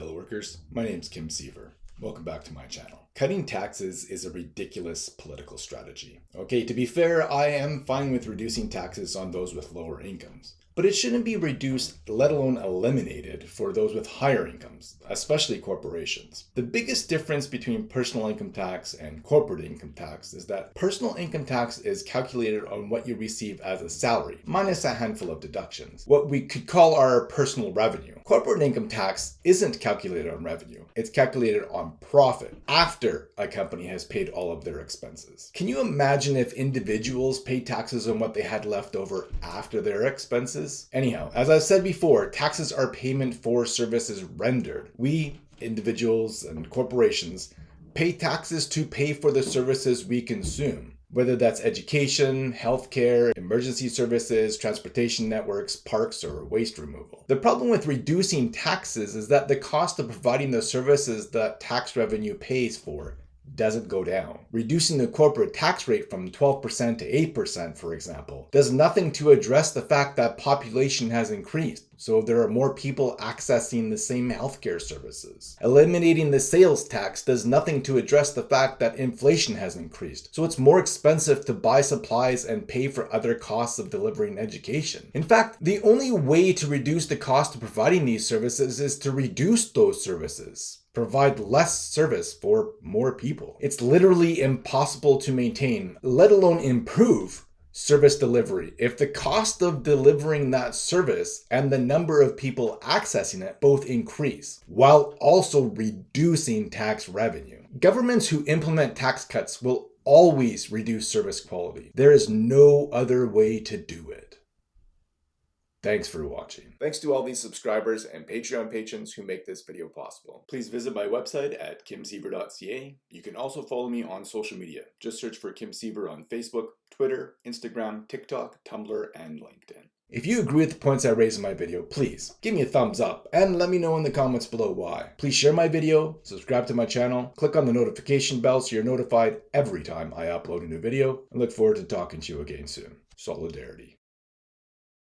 Hello workers, my name is Kim Siever. Welcome back to my channel. Cutting taxes is a ridiculous political strategy. Okay, to be fair, I am fine with reducing taxes on those with lower incomes. But it shouldn't be reduced, let alone eliminated, for those with higher incomes, especially corporations. The biggest difference between personal income tax and corporate income tax is that personal income tax is calculated on what you receive as a salary, minus a handful of deductions, what we could call our personal revenue. Corporate income tax isn't calculated on revenue, it's calculated on profit after a company has paid all of their expenses. Can you imagine if individuals paid taxes on what they had left over after their expenses? Anyhow, as I've said before, taxes are payment for services rendered. We, individuals and corporations, pay taxes to pay for the services we consume whether that's education, healthcare, emergency services, transportation networks, parks, or waste removal. The problem with reducing taxes is that the cost of providing the services that tax revenue pays for doesn't go down. Reducing the corporate tax rate from 12% to 8%, for example, does nothing to address the fact that population has increased. So there are more people accessing the same healthcare services. Eliminating the sales tax does nothing to address the fact that inflation has increased. So it's more expensive to buy supplies and pay for other costs of delivering education. In fact, the only way to reduce the cost of providing these services is to reduce those services provide less service for more people. It's literally impossible to maintain, let alone improve service delivery if the cost of delivering that service and the number of people accessing it both increase while also reducing tax revenue. Governments who implement tax cuts will always reduce service quality. There is no other way to do. Thanks for watching. Thanks to all these subscribers and Patreon patrons who make this video possible. Please visit my website at kimsiever.ca. You can also follow me on social media. Just search for Kim Siever on Facebook, Twitter, Instagram, TikTok, Tumblr, and LinkedIn. If you agree with the points I raised in my video, please give me a thumbs up and let me know in the comments below why. Please share my video, subscribe to my channel, click on the notification bell so you're notified every time I upload a new video, and look forward to talking to you again soon. Solidarity.